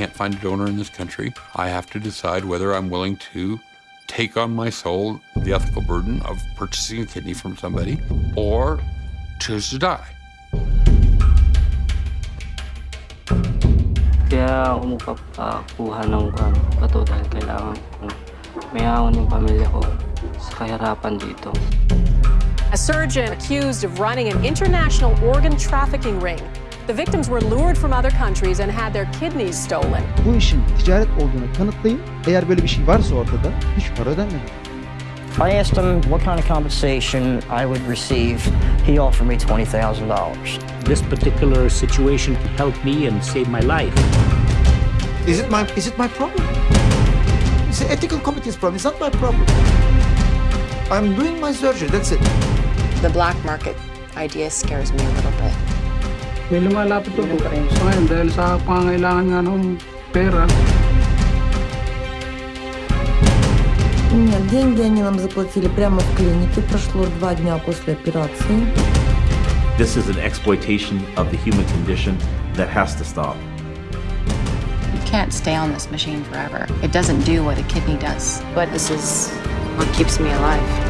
can't find a donor in this country, I have to decide whether I'm willing to take on my soul the ethical burden of purchasing a kidney from somebody or choose to die. Kaya ako magpapakuha ng kwan, bato dahil kailangan ko may ahon yung pamilya ko sa kahirapan dito. A surgeon accused of running an international organ trafficking ring. The victims were lured from other countries and had their kidneys stolen. Bu işin ticaret olduğunu kanıtlayın. Eğer böyle bir şey varsa ortada hiç para ödenmedi. I asked him what kind of compensation I would receive. He offered me $20,000. This particular situation helped me and saved my life. Is it my is it my problem? It's the ethical committee's problem. It's not my problem. I'm doing my surgery. That's it. The black market idea scares me a little bit. May lumalapit po sa ngayon dahil sa pangailangan nga ng pera. Нет, деньги они нам заплатили прямо в клинике. Прошло два дня после операции. This is an exploitation of the human condition that has to stop. You can't stay on this machine forever. It doesn't do what a kidney does. But this is what keeps me alive.